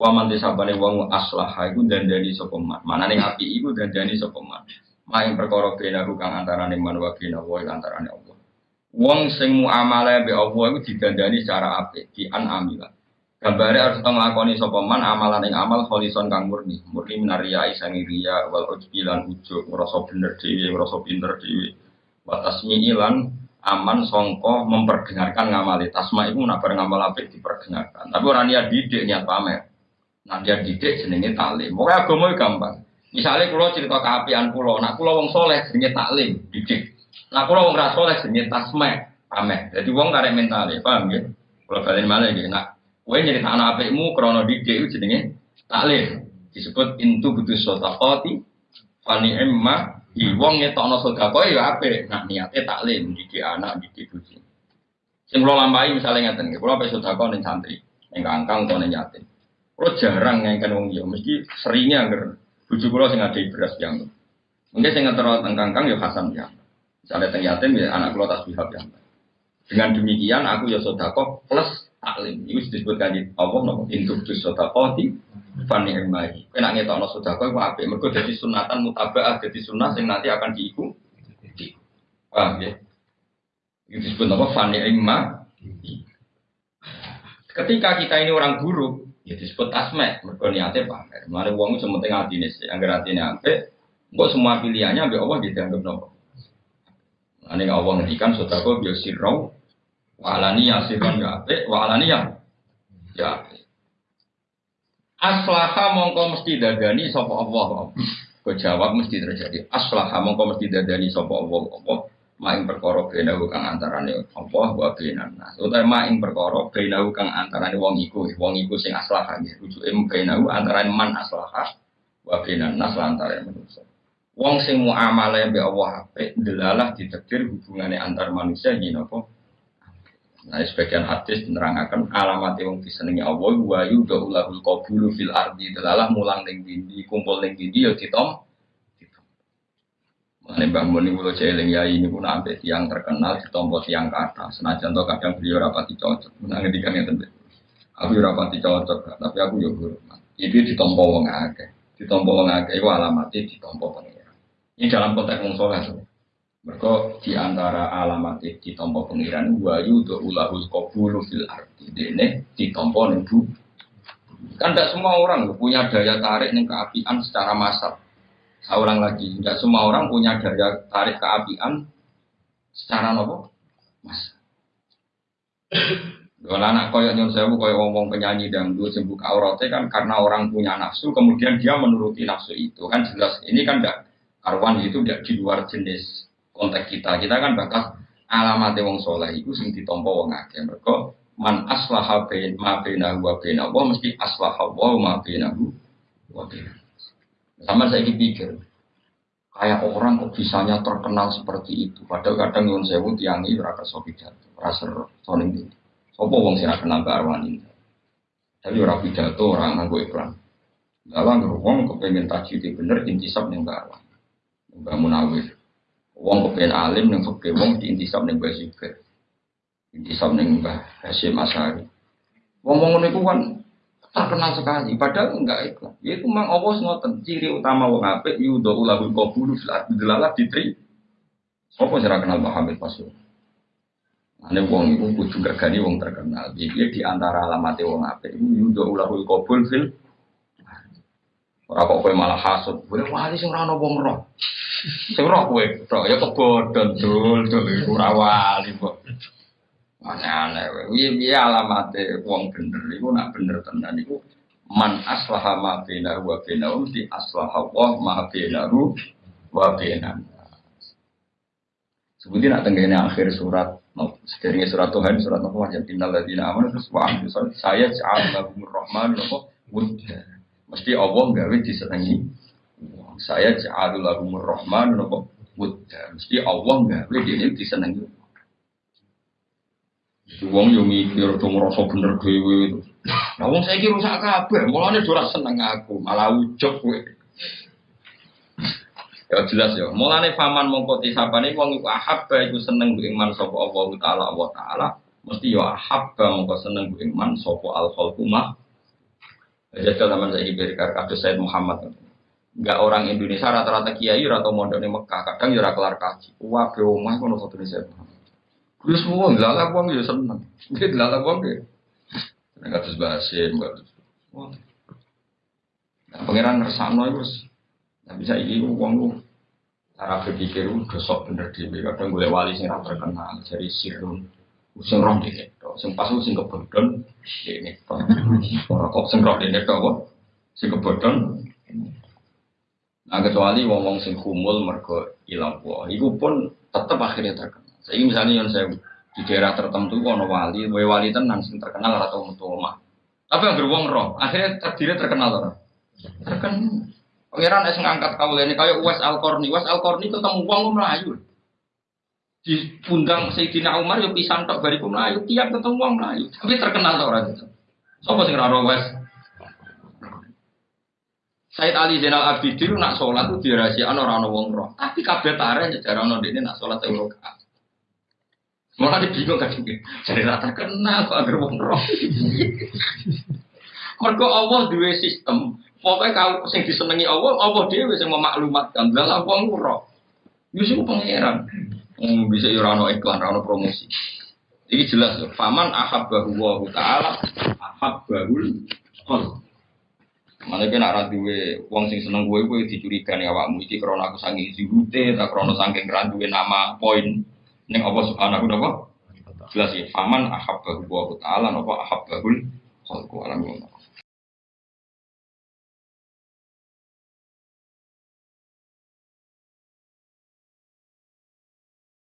Waman disabane wong aslah iku dandani sapa man. Manane api iku dandani sapa man. Maing perkara benahu kang antarane man wa bena wa antarane Allah. Wong sing muamalah be Allah iku didandani secara apik, di an amila. Gambare harus nglakoni sapa man amalan ing amal kholison kang murni. Murni minaria isangi riya wal ujbilan ujug ngrasa bener dhewe, ngrasa pinter dhewe. Wa tasmi'ilan aman songko memperdengarkan ngamali tasma itu nak ngamal apik diperdengarkan tapi orang niat didik niat pamer nah dia didik jenenge taklim. Pokoknya agama gampang. Misalnya kalau cerita keapian pulau nak pulau wong soleh jenenge taklim didik. Nah pulau wong rasoleh jenenge tasma pamer jadi wong karek mental paham ya kalau kalian malah ya nak kue jadi anak apikmu krono didik itu jenenge taklim. Disebut intu butuh sotapoti fani emma Di wong ngetokno sedekah ya apik, nak niate taklim didik anak didik bojo. Sing kula lampahi misale ngeten nggih, kula pe sedekah ning santri, ning kangkang utawa ning yatim. Kula jarang ngengken wong liya, mesti seringnya anger bojo kula sing ada beras yang. Mungkin sing ngetero teng kangkang ya Hasan ya. Misalnya teng yatim ya anak kula tasbihah ya. Dengan demikian aku ya sedekah plus taklim. Ini disebut kanji Allah nopo induk dus sodakoti fani emai. Kena ngetokno sodako itu apa? Mereka jadi sunatan mutabaah jadi sunnah yang nanti akan diiku. Paham ya? Ini disebut apa? Fani emma. Ketika kita ini orang buruk, ya disebut tasmek. Mereka niatnya pamer. Mari uang itu penting hati nih. Angger hati nih apa? Kok semua pilihannya ambil Allah dianggap nopo. Ini Allah ngedikan sodako biosirau Walani ya sirron ya ape, walani ya ya. Aslaha mongko mesti dadani sapa Allah. Kau jawab mesti terjadi. Aslaha mongko mesti sapa Allah Allah. Maing perkara bena kang antarane Allah wa benan nas. Utawa maing perkara bena kang antarane wong iku, wong iku sing aslaha nggih. Rujuke bena antarane man aslaha wa benan nas lantaran manusia. Wong sing muamalah mbek Allah apik delalah ditakdir hubungane antar manusia yen apa Nah, sebagian hadis menerangkan alamat yang disenangi Allah wa yudhulahul qabulu fil ardi delalah mulang ning dindi kumpul ning dindi ya ditom. Mane Mbah Muni kula celing ya ini pun sampai tiang terkenal ditompo tiang kata. Senajan to kadang beliau rapati cocok. Menang ngedikan ngeten. Aku yo rapati cocok, tapi aku yo hormat. Iki ditompo wong akeh. Ditompo wong akeh iku alamatnya ditompo pengira. Ini dalam konteks wong saleh. Mereka di antara alamat di tompo pengiran wayu do ulahul kabulu fil arti dene di tompo bu. Kan tidak semua orang punya daya tarik nih keapian secara massal. Seorang lagi, tidak semua orang punya daya tarik keapian secara nopo mas. Kalau anak koyok nyon sewu koyok ngomong penyanyi dangdut sembuh auratnya kan karena orang punya nafsu kemudian dia menuruti nafsu itu kan jelas ini kan tidak karuan itu tidak di luar jenis konteks kita. Kita kan bakas alamat wong soleh itu sing ditompo wong akeh. Mereka man aslaha bain ma bainahu wa baina wa mesti aslaha wa wa. Sama saya pikir kayak orang kok bisanya terkenal seperti itu. Padahal kadang nyuwun sewu ini raka pidato, rasa soning itu. Sopo wong sing kenal ke arwan ini. Tapi ora pidato orang nganggo iklan. Dalam wong kepengen tajwid bener intisab ning Mbak Arwan. Mbak Munawir. Wong kepen alim neng fakir wong di intisab neng Mbah Zubair. Intisab neng Mbah Hasyim Asari. Wong-wong niku kan terkenal sekali, padahal enggak itu. Ya itu memang Allah ngoten ciri utama wong apik yudo ulahul qabulu fil ardi delalah ditri. Sopo sira kenal Muhammad Pasul? Ane wong iku kudu gani wong terkenal. Jadi di antara alamat wong apik iku yudo ulahul qabul fil Ora kok kowe malah hasud. Kowe wali sing ora ono wong roh. Sing roh kowe, roh ya kebodhon dul dul ora wali kok. Aneh-aneh kowe. Piye alamate wong bener iku nak bener tenan iku man aslaha ma bainahu wa bainahu di aslaha wa ma bainahu wa bainahu. Sebutin nak tenggene akhir surat sekiranya surat Tuhan surat apa yang tinggal di nama terus wa saya ja'al lahumur rahman nopo wudda Mesti Allah gawe disenangi. Saya ja'alul lahumur rahman nopo buddha. Mesti Allah gawe dia disenangi. Wong yo mikir to ngrasa bener dhewe. Lah wong saiki rusak kabeh, mulane ora seneng aku, malah ujug kowe. Ya jelas ya. Mulane faman mongko tisapane wong iku ahabba iku seneng ku iman sapa Allah taala Allah taala. Mesti yo ahabba mongko seneng ku iman sapa al khalqu Jajal zaman saya diberikan kados Said Muhammad. Enggak orang Indonesia rata-rata kiai atau mondok di Mekah, kadang ya kelar kaji. Wah, ke omah kono satu Said Muhammad. Kuwi semua ngelala wong ya seneng. Dia ngelala wong ya. Nek kados basim, kados. Wah. Nah, pangeran iku wis Nah, bisa iki wong lu cara berpikir lu dosok bener dhewe kadang golek wali sing ra terkenal jadi sirun roh dhewe tok sing pas sing kebodhon dene tok ora kok sing dene tok kok sing kebodhon Nah, kecuali wong-wong sing kumul mergo ilang kuah, iku pun tetep akhirnya terkenal. Saya misalnya yang saya di daerah tertentu ono wali, wali wali tenan sing terkenal atau metu. Tapi yang beruang roh, akhirnya terdiri terkenal orang. Terkenal. Pangeran es ngangkat kau ini kayak Uwais Al Korni. Uwais Al Korni ketemu uang melayu. Di pundang Sayyidina Umar yo pisan tok bariku melayu. Tiap ketemu uang melayu. Tapi terkenal orang itu. Sopo sing ora Uwais? Said Ali Zainal Abidin nak sholat tuh dirahasiakan orang orang wong roh. Tapi kabeh tare cara ono dene nak sholat rakaat. Malah dibingung kan Jadi rata kenal kok agar wong roh. Mergo Allah duwe sistem Pokoknya kalau sing disenangi Allah, Allah dia bisa memaklumatkan. Dalam wong roh. Yusuf pangeran. Hmm, bisa ya rano iklan, rano promosi. Ini jelas loh. Faman ahab bahu taala ahab bahul kol. Mana kena raduwe wong sing seneng gue gue dicurigai awakmu iki krana aku saking zuhute tak krana saking randuwe nama poin ning apa subhanahu wa Jelas ya. Faman ahab bahu taala napa ahab bahul kol. Alam